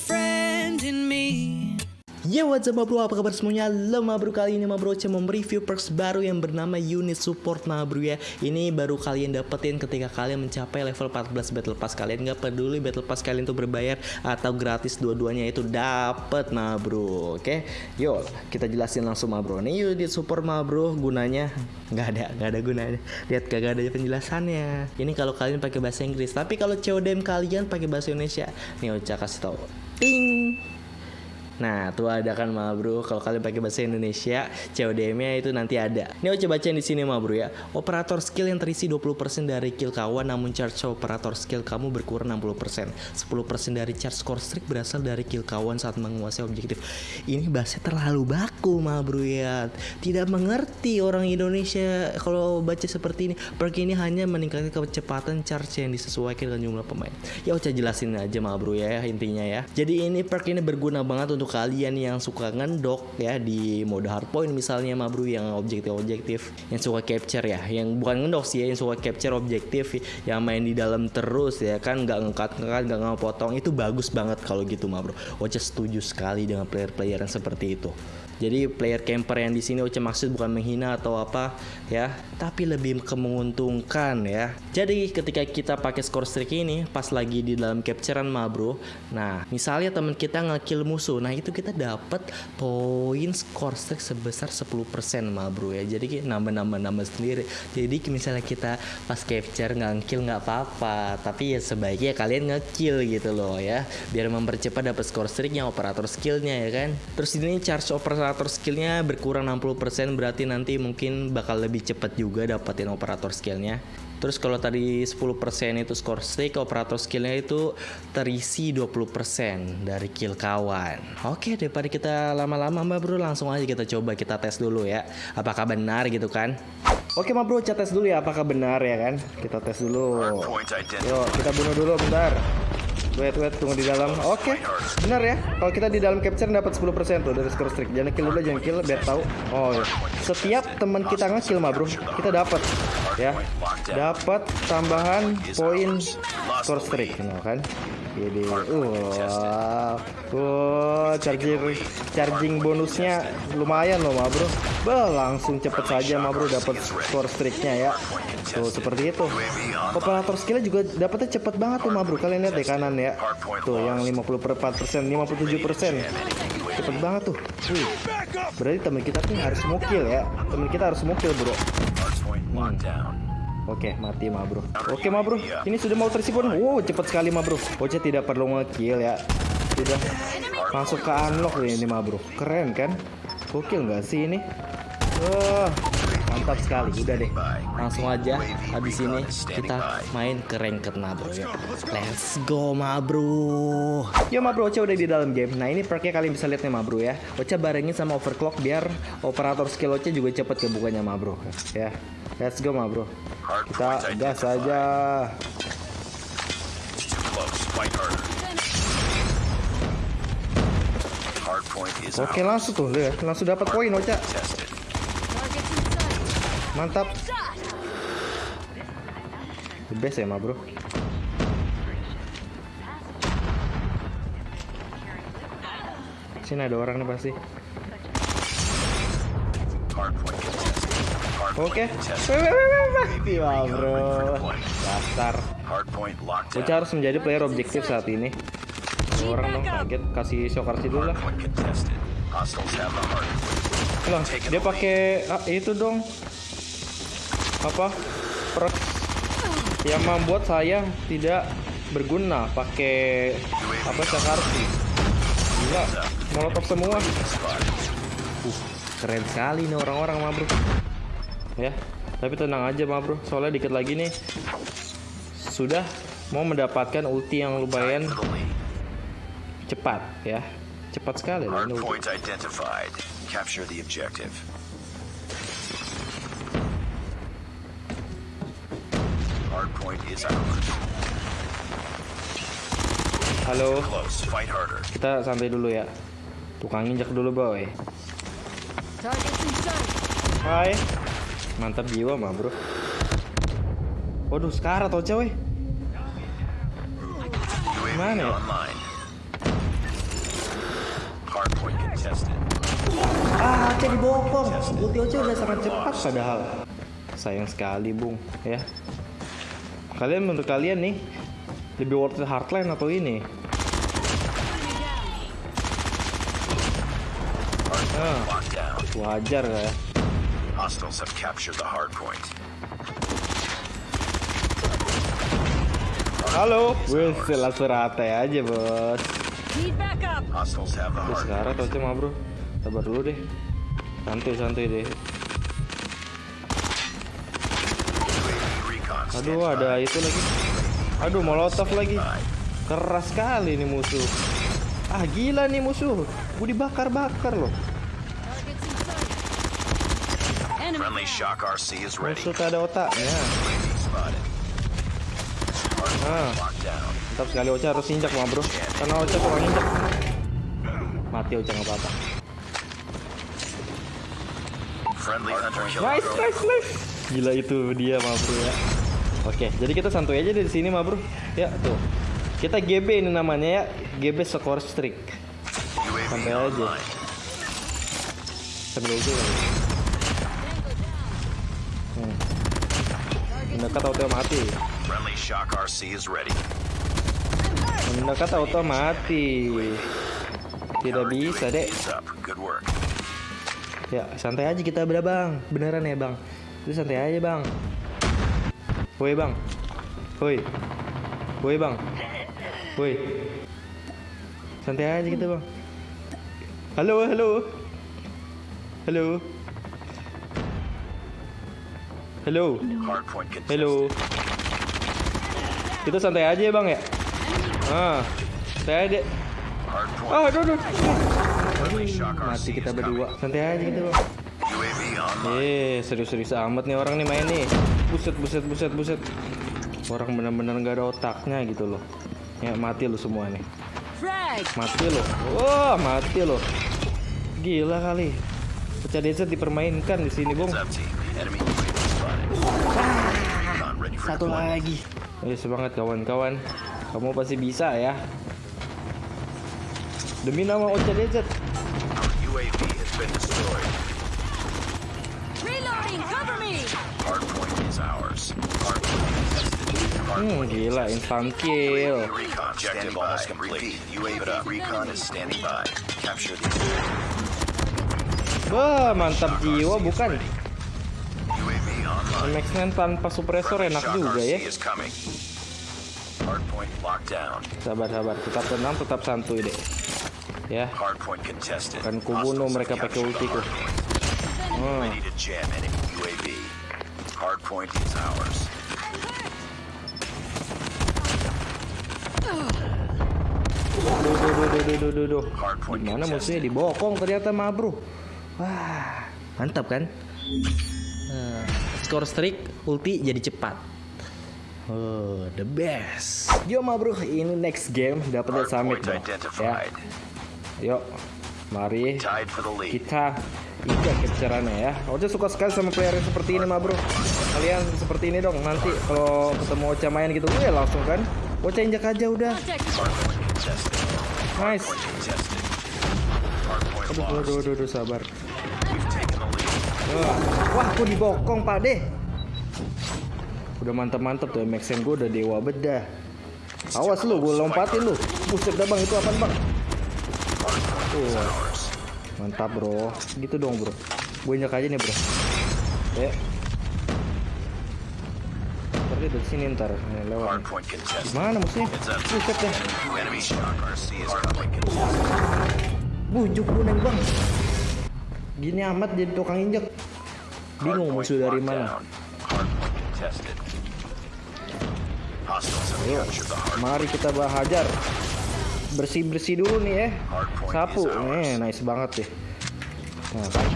friend in me. Yo what's up bro, apa kabar semuanya? Lo ma bro, kali ini bro mau mereview perks baru yang bernama unit support ma bro ya. Ini baru kalian dapetin ketika kalian mencapai level 14 battle pass. Kalian nggak peduli battle pass kalian itu berbayar atau gratis dua-duanya itu dapet ma bro Oke, yuk kita jelasin langsung ma bro. Ini unit support ma bro gunanya nggak ada, nggak ada gunanya. Lihat gak ada penjelasannya. Ini kalau kalian pakai bahasa Inggris Tapi kalau CODM kalian pakai bahasa Indonesia Nih Ocha kasih tau 冰。Nah, tuh ada kan ma bro. Kalau kalian pakai bahasa Indonesia, CODM-nya itu nanti ada. Ini coba bacain di sini ma bro ya. Operator skill yang terisi 20% dari kill kawan namun charge operator skill kamu berkurang 60%. 10% dari charge score streak berasal dari kill kawan saat menguasai objektif. Ini bahasa terlalu baku ma bro ya. Tidak mengerti orang Indonesia kalau baca seperti ini. Perk ini hanya meningkatkan kecepatan charge yang disesuaikan dengan jumlah pemain. Ya udah jelasin aja ma bro ya intinya ya. Jadi ini perk ini berguna banget untuk kalian yang suka ngendok ya di mode hardpoint misalnya ma bro yang objektif-objektif yang suka capture ya. Yang bukan ngendok sih ya yang suka capture objektif yang main di dalam terus ya kan nggak ngekat ngekat nggak ngepotong itu bagus banget kalau gitu ma bro. Ocha setuju sekali dengan player-player yang seperti itu jadi player camper yang di sini Ocha maksud bukan menghina atau apa ya, tapi lebih kemenguntungkan ya. Jadi ketika kita pakai score streak ini pas lagi di dalam capturean mah bro. Nah, misalnya teman kita ngekill musuh, nah itu kita dapat poin score streak sebesar 10% mah bro ya. Jadi nambah-nambah-nambah sendiri. Jadi misalnya kita pas capture ngekill nggak apa-apa, tapi ya sebaiknya kalian ngekill gitu loh ya, biar mempercepat dapat score streaknya operator skillnya ya kan. Terus ini charge operator operator skillnya berkurang 60% berarti nanti mungkin bakal lebih cepat juga dapetin operator skillnya Terus kalau tadi 10% itu score streak, operator skillnya itu terisi 20% dari kill kawan. Oke, daripada kita lama-lama mbak bro, langsung aja kita coba kita tes dulu ya. Apakah benar gitu kan? Oke mbak bro, kita tes dulu ya apakah benar ya kan? Kita tes dulu. Yuk, kita bunuh dulu bentar. Wait, wait, tunggu di dalam. Oke, okay. benar ya. Kalau kita di dalam capture dapat 10% tuh dari score streak. Jangan kill dulu, jangan kill biar tahu. Oh, ya. Setiap teman kita nge-kill mah, Bro, kita dapat ya. Dapat tambahan poin score streak, you know, kan? Jadi, uh, uh, charging charging bonusnya lumayan loh, ma bro. Bah, langsung cepet saja, ma bro, dapat score streaknya ya. Tuh seperti itu. Operator skillnya juga dapatnya cepet banget tuh, ma bro. Kalian lihat di kanan ya. Tuh yang 54 persen, 57 persen. Cepet banget tuh. Wih. Berarti teman kita tuh harus mukil ya. Teman kita harus mukil bro. Oke, mati ma bro. Oke ma bro, ini sudah mau tersipon. Wow, cepat sekali ma bro. Oce tidak perlu ngekill ya. Sudah masuk ke unlock ini ma bro. Keren kan? Gokil nggak sih ini? Wah, mantap sekali. Udah deh, langsung aja habis ini kita main ke ranked ma bro ya. Let's go ma bro. Yo ma bro, Oce udah di dalam game. Nah ini perknya kalian bisa lihat nih ma bro ya. Oce barengin sama overclock biar operator skill Oce juga cepet kebukanya ma bro. Ya, let's go ma bro. Kita gas aja. Oke langsung tuh lihat langsung dapat poin Ocha. Mantap. The best ya ma bro. Sini ada orang nih pasti. Oke. Okay. Wah bro. Dasar. Bocah harus menjadi player objektif saat ini. Orang dong kaget kasih shock dulu lah. Lah, dia pakai ah, itu dong. Apa? Perk yang membuat saya tidak berguna pakai apa Sakarsi. Gila, molotov semua. Uh, keren sekali nih orang-orang mah bro ya. Tapi tenang aja mah bro. Soalnya dikit lagi nih. Sudah mau mendapatkan ulti yang lumayan cepat ya. Cepat sekali lah ini ulti. Halo. Kita santai dulu ya. Tukang injak dulu, boy. Hai mantap jiwa mah bro Waduh, sekarang atau cewek? Mana ya? Ah, Oce dibokong. Ulti Oce udah sangat cepat padahal. Sayang sekali, Bung, ya. Kalian menurut kalian nih lebih worth it hardline atau ini? Ah, wajar lah ya. Hostiles have captured the hardpoint. Halo, wes langsung rata aja bos. Hostiles have the hardpoint. sekarang tau cuma bro, sabar dulu deh. Santuy santuy deh. Aduh ada itu lagi. Aduh molotov lagi. Keras sekali nih musuh. Ah gila nih musuh. Gue dibakar-bakar loh. Enemy Friendly shock RC is ready. Musuh tak ada otaknya. Ah, mantap sekali Ocha harus injak mah bro. Karena Ocha kalau injak mati Ocha nggak apa-apa. Friendly hunter killer Nice, nice, nice. Gila itu dia mah bro ya. Oke, jadi kita santuy aja dari sini mah bro. Ya tuh. Kita GB ini namanya ya. GB score streak. Sampai aja. Sambil itu. Mendekat auto mati. Mendekat auto mati. Tidak bisa dek. Ya santai aja kita beda bang. Beneran ya bang. Itu santai aja bang. Woi bang. Woi. Woi bang. Woi. Santai aja kita bang. Halo halo. Halo. Contested. Halo. Kita santai aja ya bang ya. Ah. Santai aja. Ah aduh aduh. Mati kita berdua. Santai aja kita bang. Eh, serius-serius amat nih orang nih main nih. Buset, buset, buset, buset. Orang benar-benar nggak ada otaknya gitu loh. Ya mati lo semua nih. Mati lo. Wah, mati lo. Gila kali. Pecah desa dipermainkan di sini, Bung. Satu lagi. Ayo semangat kawan-kawan. Kamu pasti bisa ya. Demi nama Ocha Desert. Hmm, gila instant kill. The Wah, mantap jiwa bukan? Max-9 tanpa suppressor enak juga ya. RC is coming. Hardpoint locked down. Sabar sabar, tetap tenang, tetap santuy deh. Ya. Akan kubunuh mereka pakai ultiku. Hmm. Hardpoint is ours. Duh, duh, duh, duh, duh, duh, duh, duh. Hardpoint Gimana musuhnya dibokong ternyata mah bro. Wah, mantap kan? Nah, skor streak ulti jadi cepat. Oh, the best. Yo ma bro, ini next game dapat summit bro. Ya, yuk, mari kita injak capturannya ya. Ocha suka sekali sama player yang seperti ini mah bro. Kalian seperti ini dong nanti kalau ketemu Ocha main gitu, ya langsung kan. Ocha injak aja udah. Nice. Aduh, aduh, aduh, aduh, sabar. Wah, wah aku dibokong pak deh. Udah mantap-mantap tuh Maxen gue udah dewa bedah. Awas lu, gue lompatin lu. Buset dah bang, itu apaan bang? Tuh, mantap bro. Gitu dong bro. Gue injak aja nih bro. Ya. Seperti dari sini ntar Nih, lewat. Mana musuhnya? Buset hardpoint contested. Bujuk gue neng bang. Gini amat jadi tukang injek. Bingung musuh dari mana. Ayo, mari kita bahajar. Bersih-bersih dulu nih ya. Hardpoint Sapu, nih nice banget deh. Nah, kan.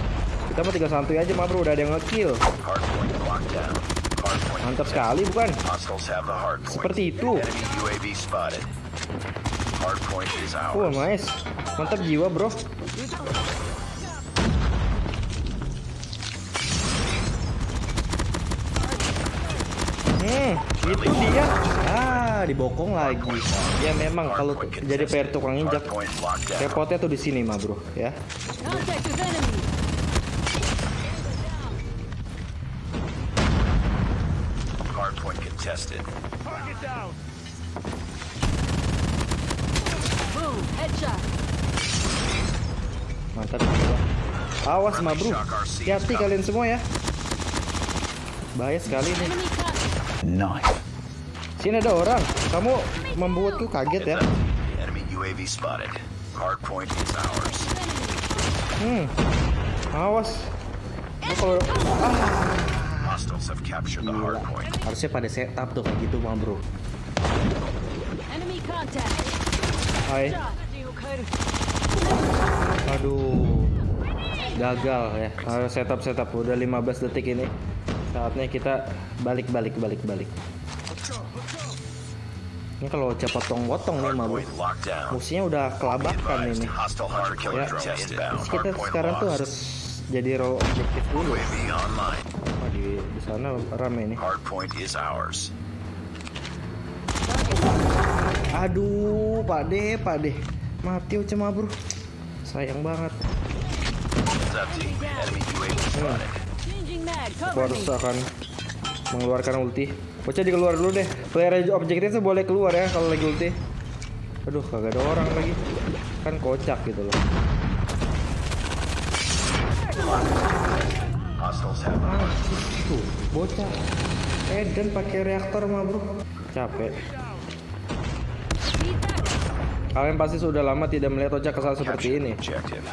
Kita mah tinggal santuy aja mah bro, udah ada yang ngekill. Mantap sekali bukan? Seperti itu. Is Oh nice, mantap jiwa bro. Hmm, itu dia. Ah, dibokong lagi. Ya memang kalau jadi player tukang injak, repotnya tuh di sini mah bro, ya. Boom. Headshot. Mantap. bro. Awas mah bro, hati kalian semua ya. Bahaya sekali nih. Nice. Sini ada orang. Kamu membuatku kaget ya. Enemy UAV spotted. Hardpoint is ours. Hmm. Awas. Kalau Hostiles have captured the hardpoint. harusnya pada setup tuh kayak gitu mah bro. Enemy contact. Hai. Aduh. Gagal ya. Harus setup setup udah 15 detik ini. Saatnya kita balik balik balik balik. Ini kalau cepat potong-potong nih down. Musuhnya udah kelabakan ini. Ya. Terus kita sekarang tuh harus jadi role objektif dulu. Di, di sana rame nih. Aduh, Pak De, Pak De. Mati Uce mah bro. Sayang banget. Aku harus akan mengeluarkan ulti. Bocah dikeluar dulu deh. Player objektif tuh boleh keluar ya kalau lagi ulti. Aduh, kagak ada orang lagi. Kan kocak gitu loh. Ah, tuh, bocah. Eden pakai reaktor mah bro. Capek. Kalian pasti sudah lama tidak melihat Ocha kesal seperti ini. the objective.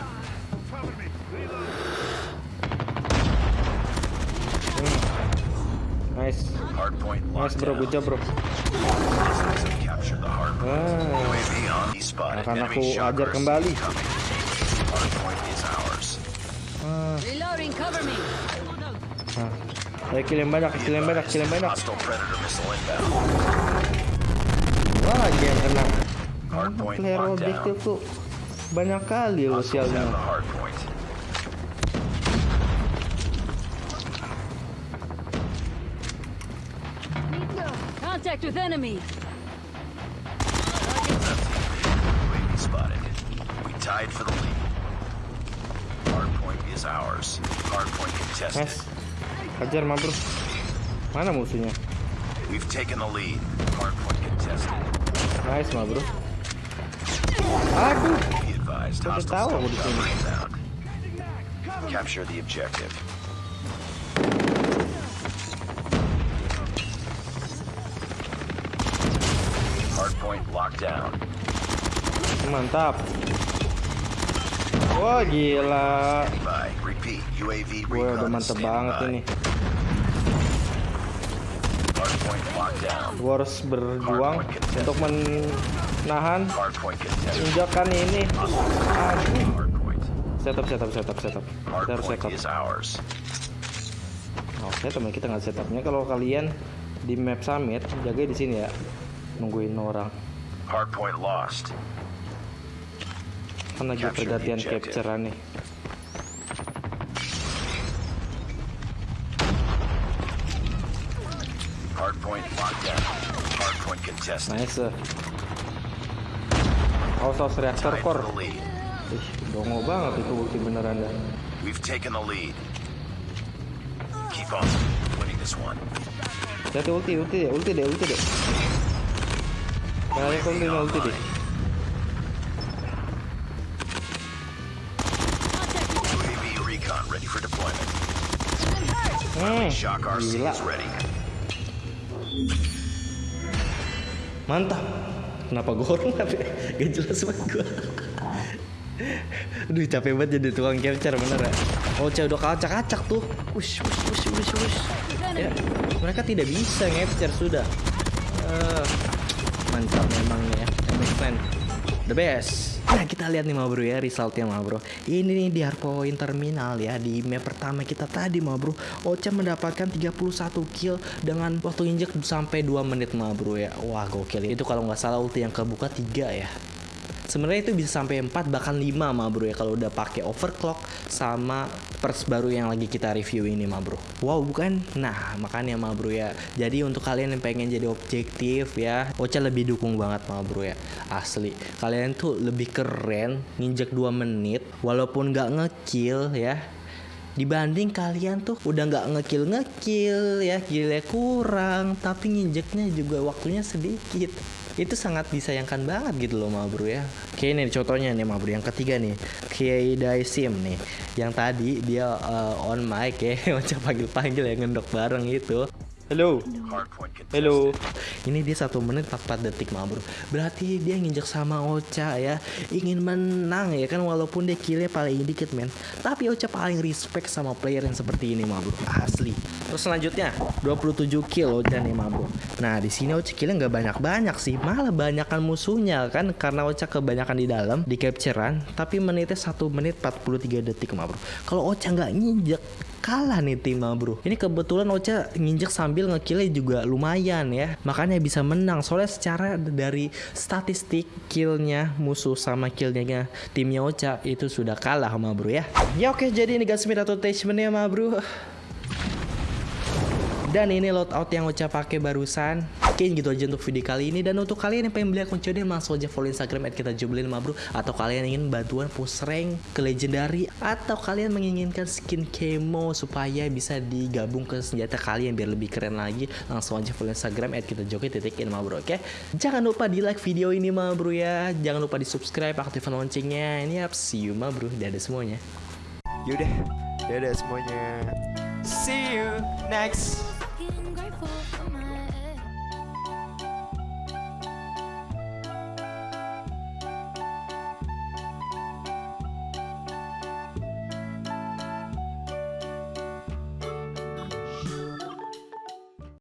Nice. Nice bro, good job bro. Ah, spotted. akan aku ajar kembali. me. Nah. Ayo kill yang banyak, kill yang banyak, kill yang banyak. Wah, yang kena. Hardpoint Player locked objektif down. tuh banyak kali lo the sialnya. Contact with enemy. UAV spotted. We tied for the lead. Hardpoint is ours. Hardpoint contested. Nice. Hajar mah bro. Mana musuhnya? We've taken the lead. Hardpoint contested. Nice mah bro. Aduh. Be advised, Baru hostiles tahu still aku di sini. covering inbound. Capture the objective. Down. Mantap. Wah gila. Gue udah mantep banget ini. Gue harus berjuang untuk menahan injakan ini. Aduh. Setup, setup, setup, setup. Kita harus setup. Oke teman kita nggak setupnya kalau kalian di map summit jaga di sini ya nungguin orang Hardpoint lost. kan lagi pergantian nih Hardpoint locked down. Hardpoint contested. nice awas awas reaktor core ih dongo banget itu ulti beneran dah We've taken the lead. Keep on winning this one. Hati ulti ulti deh ulti deh ulti deh kayaknya kau ulti ulti deh hmm, gila. Mantap. Kenapa gue hormat ya? Gak jelas banget gue Aduh capek banget jadi tukang capture bener ya? Oh cewek udah kacak-kacak tuh. Wush wush wush wush wush. Ya mereka tidak bisa capture sudah. Eh, Mantap memang ya MS Plan The best. Nah kita lihat nih ma bro ya resultnya ma bro Ini nih di hardpoint terminal ya Di map pertama kita tadi ma bro Ocha mendapatkan 31 kill Dengan waktu injek sampai 2 menit ma bro ya. Wah gokil Itu kalau nggak salah ulti yang kebuka 3 ya sebenarnya itu bisa sampai 4 bahkan 5 ma bro ya kalau udah pakai overclock sama perks baru yang lagi kita review ini ma bro. Wow bukan? Nah makanya ma bro ya. Jadi untuk kalian yang pengen jadi objektif ya Ocha lebih dukung banget ma bro ya asli. Kalian tuh lebih keren nginjek 2 menit walaupun nggak ngekill ya. Dibanding kalian tuh udah nggak ngekill ngekill ya killnya kurang tapi nginjeknya juga waktunya sedikit itu sangat disayangkan banget gitu loh ma bro ya. Oke ini contohnya nih ma bro yang ketiga nih. Kiai Daisim nih yang tadi dia uh, on mic ya macam panggil panggil ya ngendok bareng itu Contested. Halo. Ini dia satu menit 44 detik mah bro. Berarti dia nginjek sama Ocha ya. Ingin menang ya kan walaupun dia killnya paling dikit men. Tapi Ocha paling respect sama player yang seperti ini mah bro. Asli. Terus selanjutnya 27 kill Ocha nih mah bro. Nah di sini Ocha killnya nggak banyak-banyak sih. Malah banyakan musuhnya kan karena Ocha kebanyakan di dalam di capturean. Tapi menitnya 1 menit 43 detik mah bro. Kalau Ocha nggak nginjek kalah nih tim bro. Ini kebetulan Ocha nginjek sambil ngekillnya juga lumayan ya. Makanya bisa menang. Soalnya secara dari statistik killnya musuh sama killnya timnya Ocha itu sudah kalah sama bro ya. Ya oke jadi ini guys atau attachmentnya mah bro. Dan ini loadout yang Ocha pakai barusan. Oke gitu aja untuk video kali ini. Dan untuk kalian yang pengen beli akun COD langsung aja follow Instagram at kita jublin ma bro atau kalian ingin bantuan push rank ke legendary. Atau kalian menginginkan skin camo supaya bisa digabung ke senjata kalian biar lebih keren lagi langsung aja follow Instagram at kita joki titikin ma bro oke? Jangan lupa di like video ini ma bro ya. Jangan lupa di subscribe aktifkan loncengnya. Ini up see you ma bro dadah semuanya. Yaudah, dadah semuanya. See you next